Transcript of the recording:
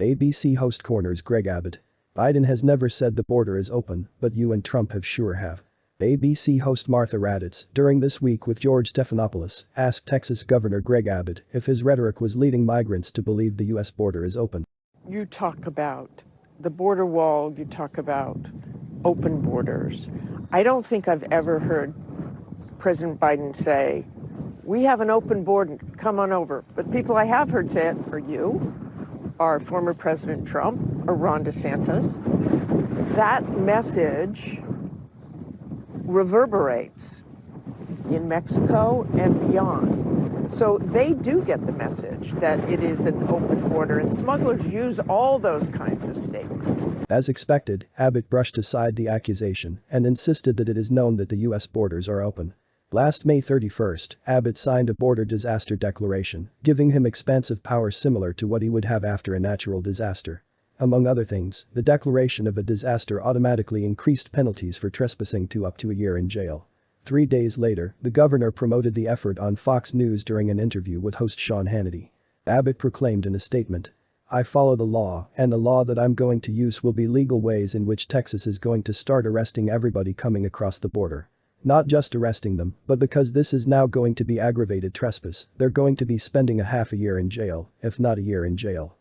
ABC host corners Greg Abbott. Biden has never said the border is open, but you and Trump have sure have. ABC host Martha Raddatz, during this week with George Stephanopoulos, asked Texas Governor Greg Abbott if his rhetoric was leading migrants to believe the U.S. border is open. You talk about the border wall, you talk about open borders. I don't think I've ever heard President Biden say, we have an open border, come on over. But people I have heard say it are you, are former President Trump, or Ron DeSantis. That message reverberates in Mexico and beyond. So they do get the message that it is an open border, and smugglers use all those kinds of statements. As expected, Abbott brushed aside the accusation and insisted that it is known that the U.S. borders are open. Last May 31, Abbott signed a border disaster declaration, giving him expansive powers similar to what he would have after a natural disaster. Among other things, the declaration of a disaster automatically increased penalties for trespassing to up to a year in jail. Three days later, the governor promoted the effort on Fox News during an interview with host Sean Hannity. Abbott proclaimed in a statement, I follow the law, and the law that I'm going to use will be legal ways in which Texas is going to start arresting everybody coming across the border. Not just arresting them, but because this is now going to be aggravated trespass, they're going to be spending a half a year in jail, if not a year in jail.